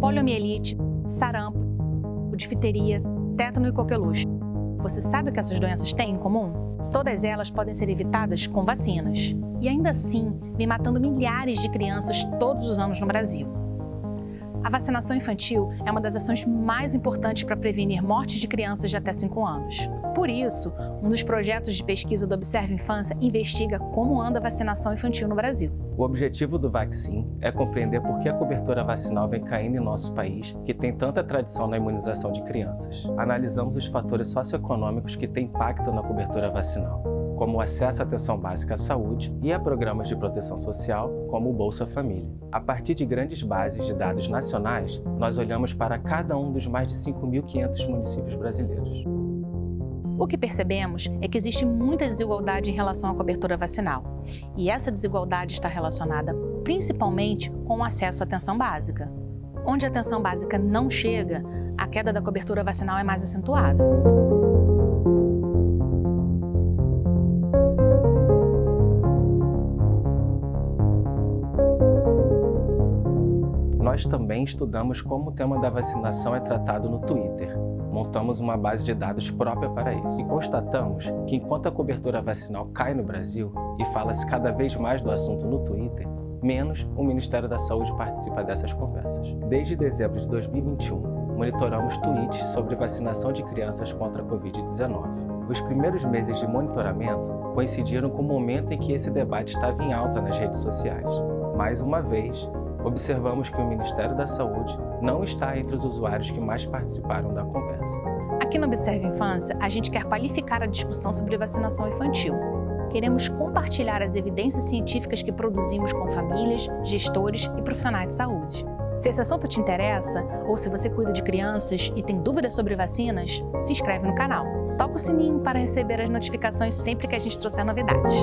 Poliomielite, sarampo, difteria, tétano e coqueluche. Você sabe o que essas doenças têm em comum? Todas elas podem ser evitadas com vacinas. E ainda assim, vem matando milhares de crianças todos os anos no Brasil. A vacinação infantil é uma das ações mais importantes para prevenir mortes de crianças de até 5 anos. Por isso, um dos projetos de pesquisa do Observe Infância investiga como anda a vacinação infantil no Brasil. O objetivo do Vaccine é compreender por que a cobertura vacinal vem caindo em nosso país, que tem tanta tradição na imunização de crianças. Analisamos os fatores socioeconômicos que têm impacto na cobertura vacinal como o acesso à atenção básica à saúde e a programas de proteção social, como o Bolsa Família. A partir de grandes bases de dados nacionais, nós olhamos para cada um dos mais de 5.500 municípios brasileiros. O que percebemos é que existe muita desigualdade em relação à cobertura vacinal. E essa desigualdade está relacionada principalmente com o acesso à atenção básica. Onde a atenção básica não chega, a queda da cobertura vacinal é mais acentuada. Nós também estudamos como o tema da vacinação é tratado no Twitter. Montamos uma base de dados própria para isso e constatamos que enquanto a cobertura vacinal cai no Brasil e fala-se cada vez mais do assunto no Twitter, menos o Ministério da Saúde participa dessas conversas. Desde dezembro de 2021, monitoramos tweets sobre vacinação de crianças contra a Covid-19. Os primeiros meses de monitoramento coincidiram com o momento em que esse debate estava em alta nas redes sociais. Mais uma vez, observamos que o Ministério da Saúde não está entre os usuários que mais participaram da conversa. Aqui no Observe Infância, a gente quer qualificar a discussão sobre vacinação infantil. Queremos compartilhar as evidências científicas que produzimos com famílias, gestores e profissionais de saúde. Se esse assunto te interessa, ou se você cuida de crianças e tem dúvidas sobre vacinas, se inscreve no canal. Toca o sininho para receber as notificações sempre que a gente trouxer novidades.